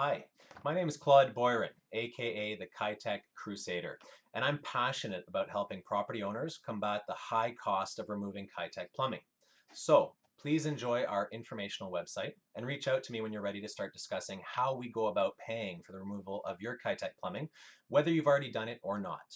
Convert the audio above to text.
Hi, my name is Claude Boyron, aka the Kitec Crusader, and I'm passionate about helping property owners combat the high cost of removing Kitec plumbing. So please enjoy our informational website and reach out to me when you're ready to start discussing how we go about paying for the removal of your Kitec plumbing, whether you've already done it or not.